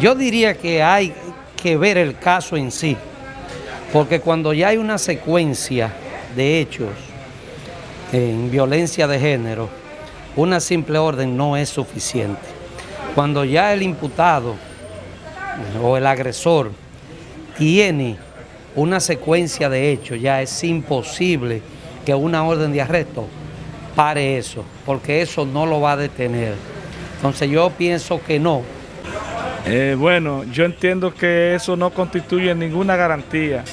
Yo diría que hay que ver el caso en sí, porque cuando ya hay una secuencia de hechos en violencia de género, una simple orden no es suficiente. Cuando ya el imputado o el agresor tiene una secuencia de hechos, ya es imposible que una orden de arresto pare eso, porque eso no lo va a detener. Entonces yo pienso que no. Eh, bueno, yo entiendo que eso no constituye ninguna garantía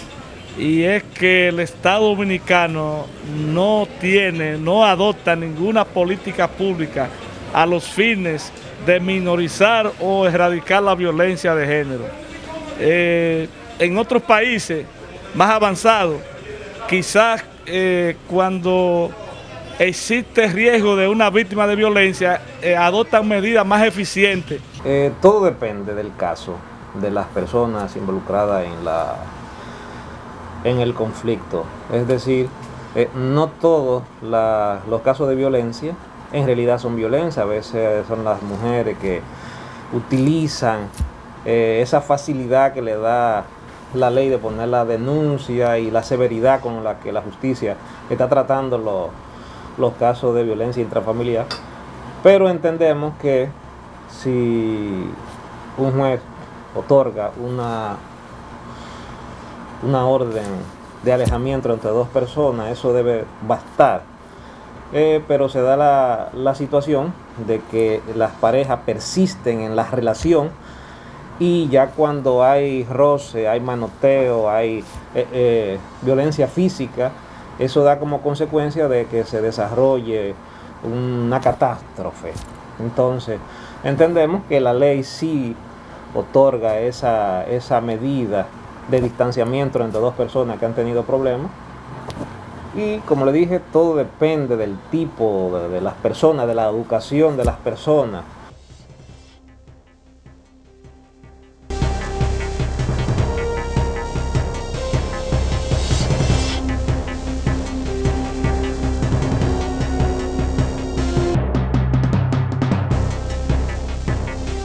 y es que el Estado Dominicano no tiene, no adopta ninguna política pública a los fines de minorizar o erradicar la violencia de género. Eh, en otros países más avanzados, quizás eh, cuando existe riesgo de una víctima de violencia, adoptan medidas más eficientes. Todo depende del caso, de las personas involucradas en la en el conflicto. Es decir, eh, no todos los casos de violencia en realidad son violencia, a veces son las mujeres que utilizan eh, esa facilidad que le da la ley de poner la denuncia y la severidad con la que la justicia está tratando los casos de violencia intrafamiliar. Pero entendemos que si un juez otorga una una orden de alejamiento entre dos personas, eso debe bastar. Eh, pero se da la, situación de que las parejas persisten en la relación y ya cuando hay roce, hay manoteo, hay eh, eh, violencia física, eso da como consecuencia de que se desarrolle una catástrofe. Entonces, entendemos que la ley sí otorga esa, esa medida de distanciamiento entre dos personas que han tenido problemas. Y como le dije, todo depende del tipo de, de las personas, de la educación de las personas.